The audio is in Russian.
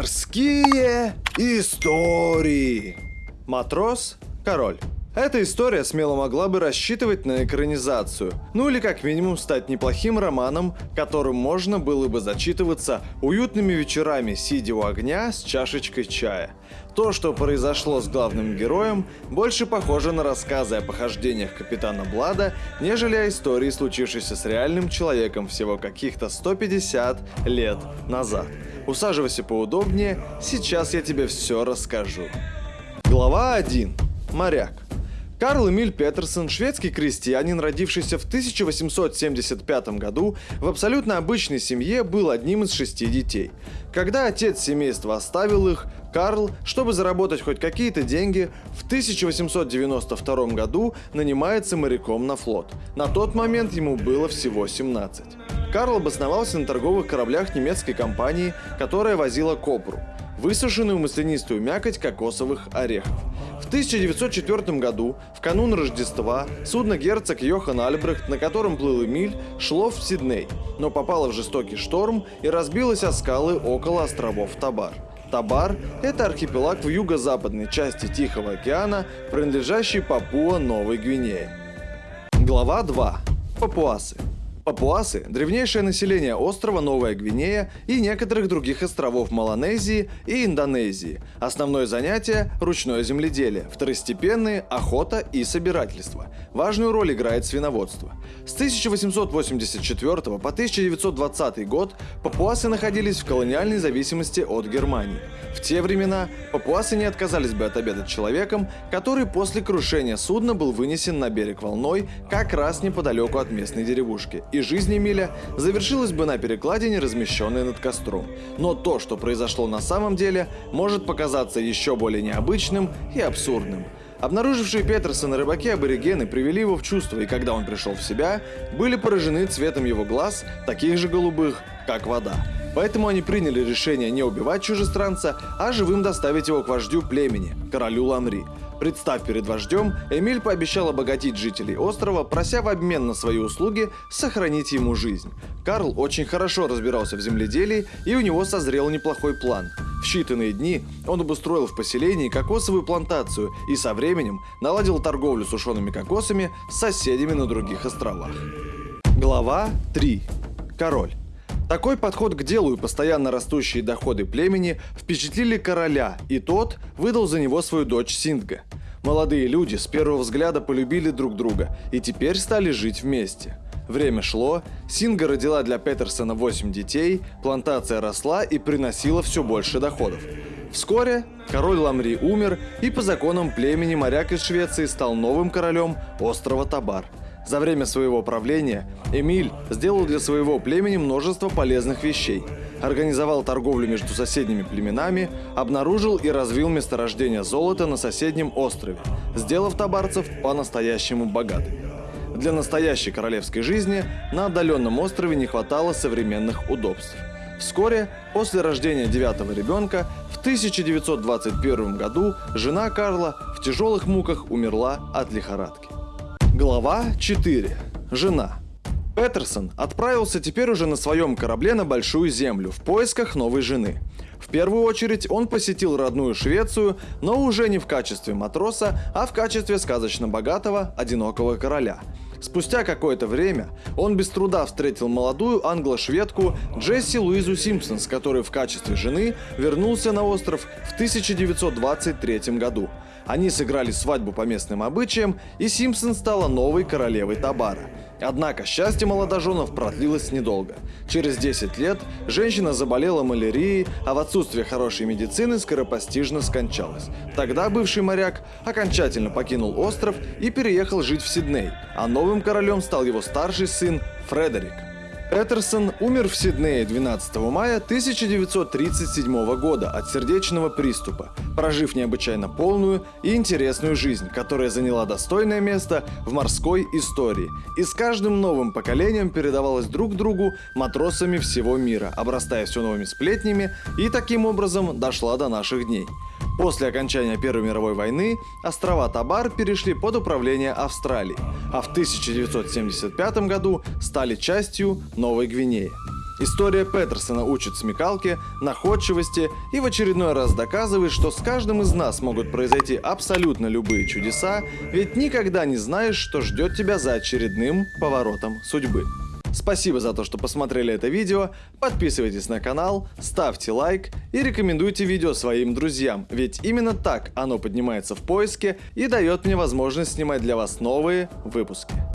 Морские истории. Матрос, король. Эта история смело могла бы рассчитывать на экранизацию, ну или как минимум стать неплохим романом, которым можно было бы зачитываться уютными вечерами, сидя у огня с чашечкой чая. То, что произошло с главным героем, больше похоже на рассказы о похождениях капитана Блада, нежели о истории, случившейся с реальным человеком всего каких-то 150 лет назад. Усаживайся поудобнее, сейчас я тебе все расскажу. Глава 1. Моряк. Карл Эмиль Петерсон, шведский крестьянин, родившийся в 1875 году, в абсолютно обычной семье был одним из шести детей. Когда отец семейства оставил их, Карл, чтобы заработать хоть какие-то деньги, в 1892 году нанимается моряком на флот. На тот момент ему было всего 17. Карл обосновался на торговых кораблях немецкой компании, которая возила копру – высушенную маслянистую мякоть кокосовых орехов. В 1904 году, в канун Рождества, судно герцог Йохан Альбрехт, на котором плыл Эмиль, шло в Сидней, но попало в жестокий шторм и разбилось о скалы около островов Табар. Табар – это архипелаг в юго-западной части Тихого океана, принадлежащий Папуа Новой Гвинее. Глава 2. Папуасы. Папуасы – древнейшее население острова Новая Гвинея и некоторых других островов Маланезии и Индонезии. Основное занятие – ручное земледелие, второстепенные – охота и собирательство. Важную роль играет свиноводство. С 1884 по 1920 год папуасы находились в колониальной зависимости от Германии. В те времена папуасы не отказались бы от обеда человеком, который после крушения судна был вынесен на берег волной как раз неподалеку от местной деревушки и жизнь Эмиля завершилась бы на перекладине, размещенной над костром. Но то, что произошло на самом деле, может показаться еще более необычным и абсурдным. Обнаружившие Петерсона рыбаки-аборигены привели его в чувство, и когда он пришел в себя, были поражены цветом его глаз, таких же голубых, как вода. Поэтому они приняли решение не убивать чужестранца, а живым доставить его к вождю племени, королю Ламри. Представ перед вождем, Эмиль пообещал обогатить жителей острова, прося в обмен на свои услуги сохранить ему жизнь. Карл очень хорошо разбирался в земледелии, и у него созрел неплохой план. В считанные дни он обустроил в поселении кокосовую плантацию и со временем наладил торговлю сушеными кокосами с соседями на других островах. Глава 3. Король. Такой подход к делу и постоянно растущие доходы племени впечатлили короля, и тот выдал за него свою дочь Синдга. Молодые люди с первого взгляда полюбили друг друга и теперь стали жить вместе. Время шло, Синга родила для Петерсона 8 детей, плантация росла и приносила все больше доходов. Вскоре король Ламри умер, и по законам племени моряк из Швеции стал новым королем острова Табар – за время своего правления Эмиль сделал для своего племени множество полезных вещей. Организовал торговлю между соседними племенами, обнаружил и развил месторождение золота на соседнем острове, сделав табарцев по-настоящему богатыми. Для настоящей королевской жизни на отдаленном острове не хватало современных удобств. Вскоре, после рождения девятого ребенка, в 1921 году жена Карла в тяжелых муках умерла от лихорадки. Глава 4. Жена. Петерсон отправился теперь уже на своем корабле на Большую Землю в поисках новой жены. В первую очередь он посетил родную Швецию, но уже не в качестве матроса, а в качестве сказочно богатого, одинокого короля. Спустя какое-то время он без труда встретил молодую англо-шведку Джесси Луизу Симпсон, с которой в качестве жены вернулся на остров в 1923 году. Они сыграли свадьбу по местным обычаям, и Симпсон стала новой королевой Табара. Однако счастье молодоженов продлилось недолго. Через 10 лет женщина заболела малярией, а в отсутствие хорошей медицины скоропостижно скончалась. Тогда бывший моряк окончательно покинул остров и переехал жить в Сидней, а новым королем стал его старший сын Фредерик. Петерсон умер в Сиднее 12 мая 1937 года от сердечного приступа, прожив необычайно полную и интересную жизнь, которая заняла достойное место в морской истории и с каждым новым поколением передавалась друг другу матросами всего мира, обрастая все новыми сплетнями и таким образом дошла до наших дней. После окончания Первой мировой войны острова Табар перешли под управление Австралии, а в 1975 году стали частью Новой Гвинеи. История Петерсона учит смекалке, находчивости и в очередной раз доказывает, что с каждым из нас могут произойти абсолютно любые чудеса, ведь никогда не знаешь, что ждет тебя за очередным поворотом судьбы. Спасибо за то, что посмотрели это видео, подписывайтесь на канал, ставьте лайк и рекомендуйте видео своим друзьям, ведь именно так оно поднимается в поиске и дает мне возможность снимать для вас новые выпуски.